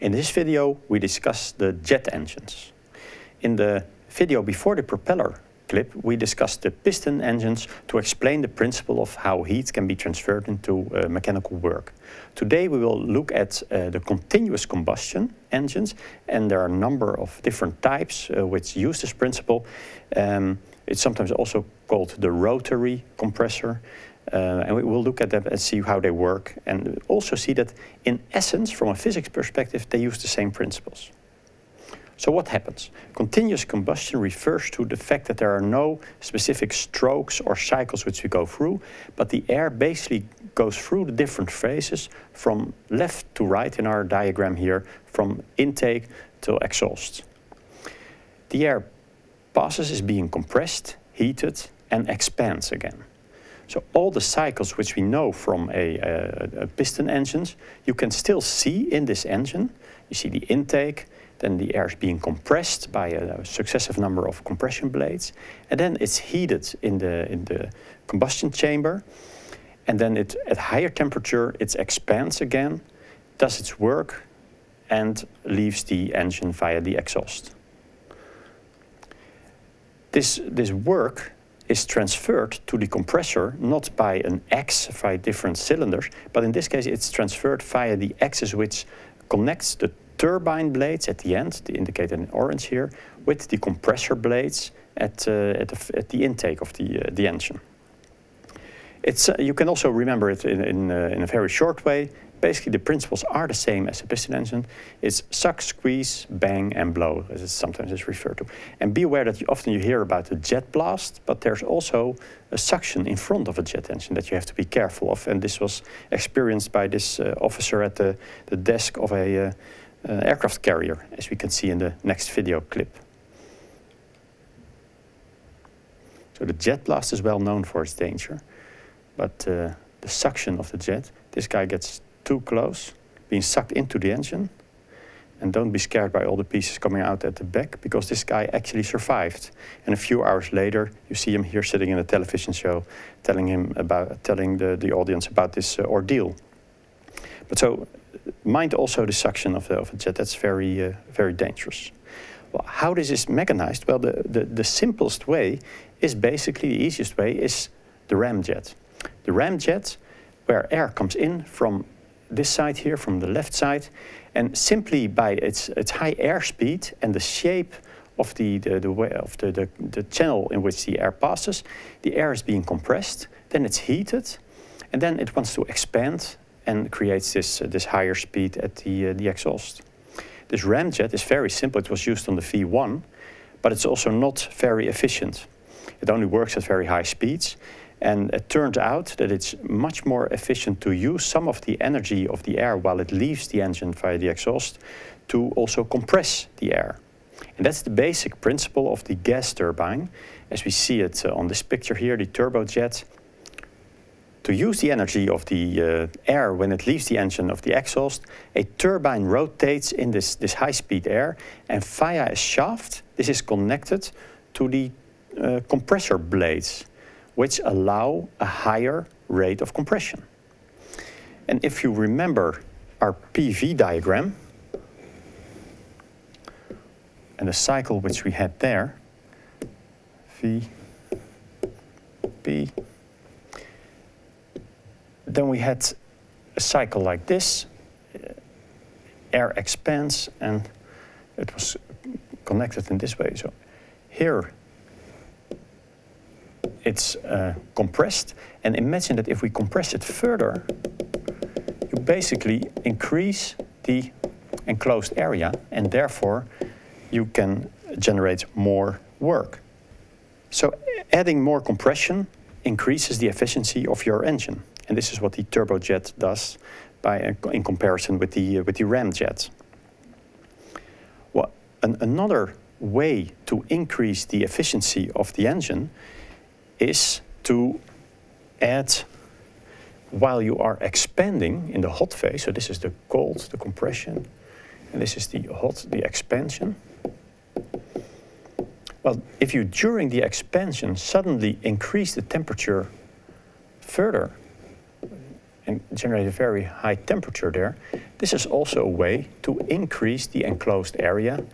In this video, we discuss the jet engines. In the video before the propeller clip, we discussed the piston engines to explain the principle of how heat can be transferred into uh, mechanical work. Today we will look at uh, the continuous combustion engines and there are a number of different types uh, which use this principle. Um, it's sometimes also called the rotary compressor. Uh, and we will look at them and see how they work and also see that in essence, from a physics perspective, they use the same principles. So what happens? Continuous combustion refers to the fact that there are no specific strokes or cycles which we go through, but the air basically goes through the different phases from left to right in our diagram here, from intake to exhaust. The air passes is being compressed, heated and expands again. So all the cycles which we know from a, a, a piston engines, you can still see in this engine. You see the intake, then the air is being compressed by a, successive number of compression blades. And then it's heated in the, in the combustion chamber. And then it, at higher temperature, it expands again, does its work, and leaves the engine via the exhaust. This, this work is transferred to the compressor, not by an X via different cylinders, but in this case it's transferred via the axis which connects the turbine blades at the end, the indicated in orange here, with the compressor blades at, uh, at, the, at the intake of the, uh, the engine. It's, uh, you can also remember it in, in, uh, in a very short way. Basically, the principles are the same as a piston engine. It's suck, squeeze, bang, and blow, as it sometimes is referred to. And be aware that you, often you hear about the jet blast, but there's also a suction in front of a jet engine that you have to be careful of. And this was experienced by this uh, officer at the, the desk of a uh, uh, aircraft carrier, as we can see in the next video clip. So the jet blast is well known for its danger, but uh, the suction of the jet, this guy gets too close, being sucked into the engine, and don't be scared by all the pieces coming out at the back, because this guy actually survived. And a few hours later, you see him here sitting in a television show, telling him about, telling the, the audience about this uh, ordeal. But so mind also the suction of, the, of a jet. That's very, uh, very dangerous. Well, how this is mechanized? Well, the, the, the simplest way is basically the easiest way is the ramjet. The ramjet, where air comes in from this side here, from the left side, and simply by its, its high airspeed and the shape of the, the, the way of the, the, the channel in which the air passes, the air is being compressed, then it's heated, and then it wants to expand and creates this, uh, this higher speed at the, uh, the exhaust. This ramjet is very simple. It was used on the V1, but it's also not very efficient. It only works at very high speeds. And it turns out that it's much more efficient to use some of the energy of the air while it leaves the engine via the exhaust to also compress the air. And that's the basic principle of the gas turbine. As we see it uh, on this picture here, the turbojet to use the energy of the uh, air when it leaves the engine of the exhaust, a turbine rotates in this, this high-speed air and via a shaft, this is connected to the uh, compressor blades, which allow a higher rate of compression. And if you remember our PV diagram, and the cycle which we had there, V, P, then we had a cycle like this. Air expands and it was connected in this way. So here it's uh, compressed. And imagine that if we compress it further, you basically increase the enclosed area and therefore you can generate more work. So adding more compression increases the efficiency of your engine. And this is what the turbojet does by, uh, in comparison with the, uh, with the ramjet. Well, an, another way to increase the efficiency of the engine is to add, while you are expanding in the hot phase, so this is the cold, the compression, and this is the hot, the expansion. Well, if you, during the expansion, suddenly increase the temperature further, and generate a very high temperature there, This is also a way to increase the enclosed area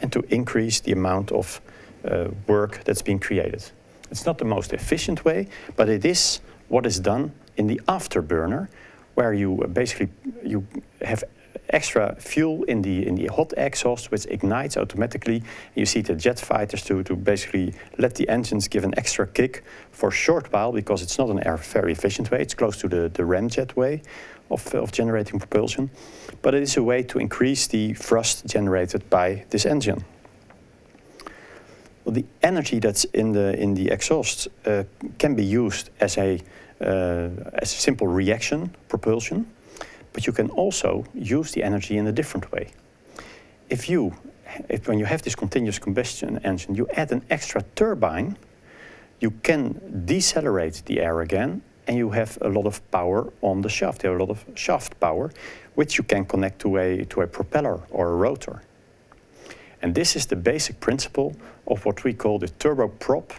and to increase the amount of uh, work that's being created. It's not the most efficient way, but it is what is done in the afterburner, where you uh, basically you have extra fuel in the in the hot exhaust which ignites automatically. You see the jet fighters to, to basically let the engines give an extra kick for a short while because it's not an air very efficient way. It's close to the, the ramjet way of, of generating propulsion. But it is a way to increase the thrust generated by this engine. Well, the energy that's in the in the exhaust uh, can be used as a uh, as a simple reaction propulsion, but you can also use the energy in a different way. If you, if when you have this continuous combustion engine, you add an extra turbine, you can decelerate the air again and you have a lot of power on the shaft. You have a lot of shaft power, which you can connect to a, to a propeller or a rotor. And this is the basic principle of what we call the turboprop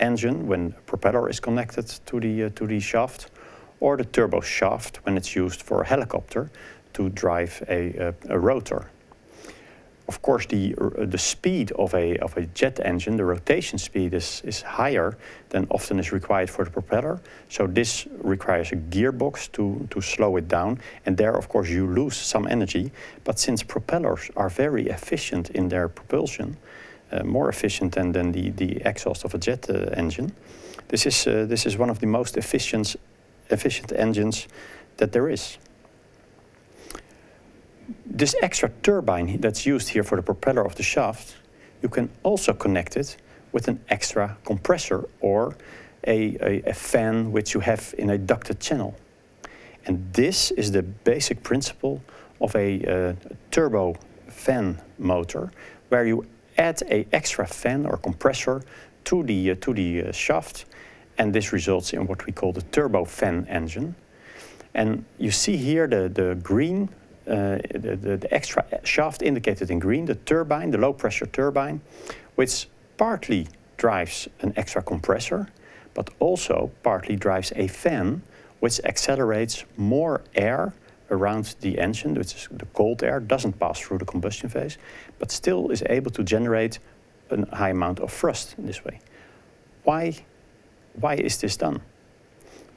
engine when a propeller is connected to the, uh, to the shaft, or the turbo shaft when it's used for a helicopter to drive a, a, a rotor of course, the, uh, the speed of a, of a jet engine, the rotation speed is, is higher than often is required for the propeller. So this requires a gearbox to, to slow it down. And there, of course, you lose some energy. But since propellers are very efficient in their propulsion, uh, more efficient than, than the, the exhaust of a jet uh, engine, this is, uh, this is one of the most efficient, efficient engines that there is this extra turbine that's used here for the propeller of the shaft, you can also connect it with an extra compressor or a, a, a, fan which you have in a ducted channel. And this is the basic principle of a uh, turbo fan motor, where you add a extra fan or compressor to the, uh, to the uh, shaft, and this results in what we call the turbo fan engine. And you see here the, the green uh, the, the, the, extra shaft indicated in green, the turbine, the low pressure turbine, which partly drives an extra compressor, but also partly drives a fan which accelerates more air around the engine, which is the cold air, doesn't pass through the combustion phase, but still is able to generate a high amount of thrust in this way. Why, why is this done?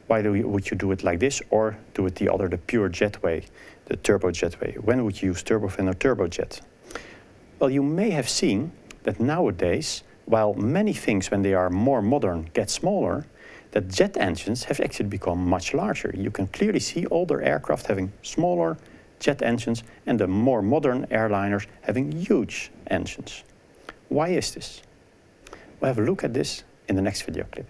Why do you, would you do it like this or do it the other, the pure jet way, the turbojet way? When would you use turbofan or turbojet? Well, you may have seen that nowadays, while many things when they are more modern get smaller, that jet engines have actually become much larger. You can clearly see older aircraft having smaller jet engines and the more modern airliners having huge engines. Why is this? We'll have a look at this in the next video clip.